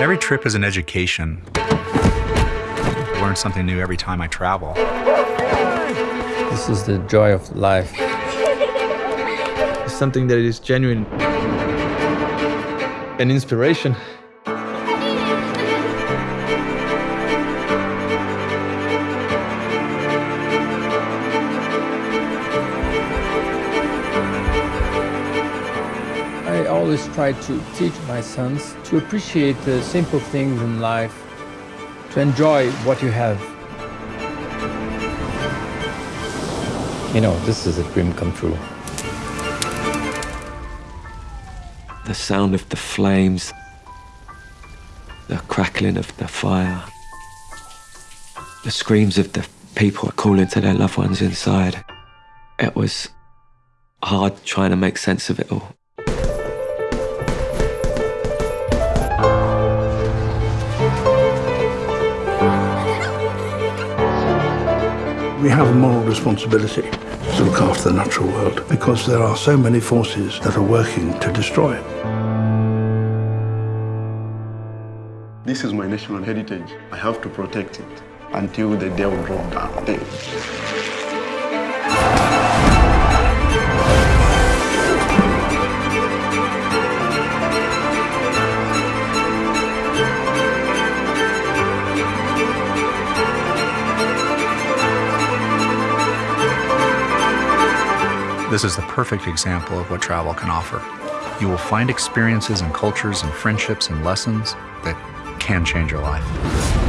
Every trip is an education. I learn something new every time I travel. This is the joy of life. It's something that is genuine. An inspiration. Always try to teach my sons to appreciate the simple things in life, to enjoy what you have. You know, this is a dream come true. The sound of the flames, the crackling of the fire, the screams of the people calling to their loved ones inside. It was hard trying to make sense of it all. We have a moral responsibility to look after the natural world because there are so many forces that are working to destroy it. This is my national heritage. I have to protect it until the day will drop down. This is the perfect example of what travel can offer. You will find experiences and cultures and friendships and lessons that can change your life.